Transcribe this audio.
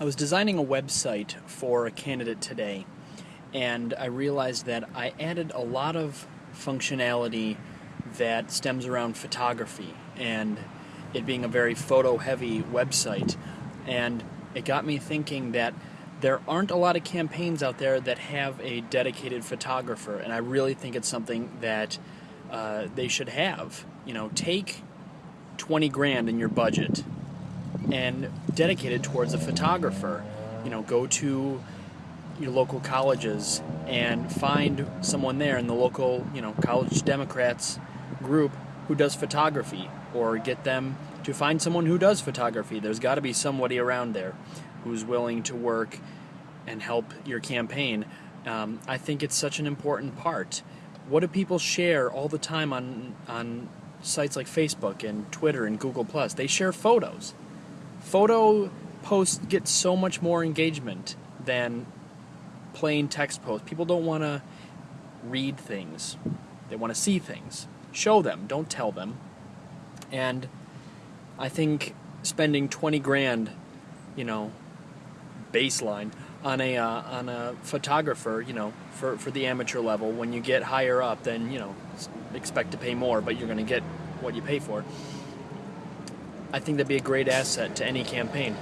I was designing a website for a candidate today, and I realized that I added a lot of functionality that stems around photography and it being a very photo heavy website. And it got me thinking that there aren't a lot of campaigns out there that have a dedicated photographer, and I really think it's something that uh, they should have. You know, take 20 grand in your budget and dedicated towards a photographer. You know, go to your local colleges and find someone there in the local, you know, college Democrats group who does photography or get them to find someone who does photography. There's got to be somebody around there who's willing to work and help your campaign. Um, I think it's such an important part. What do people share all the time on on sites like Facebook and Twitter and Google Plus? They share photos photo posts get so much more engagement than plain text posts. People don't want to read things. They want to see things. Show them, don't tell them. And I think spending 20 grand, you know, baseline on a uh, on a photographer, you know, for for the amateur level, when you get higher up, then, you know, expect to pay more, but you're going to get what you pay for. I think that'd be a great asset to any campaign.